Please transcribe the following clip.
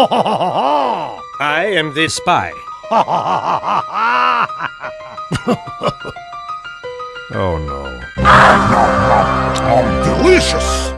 I am the spy. Oh no. Delicious!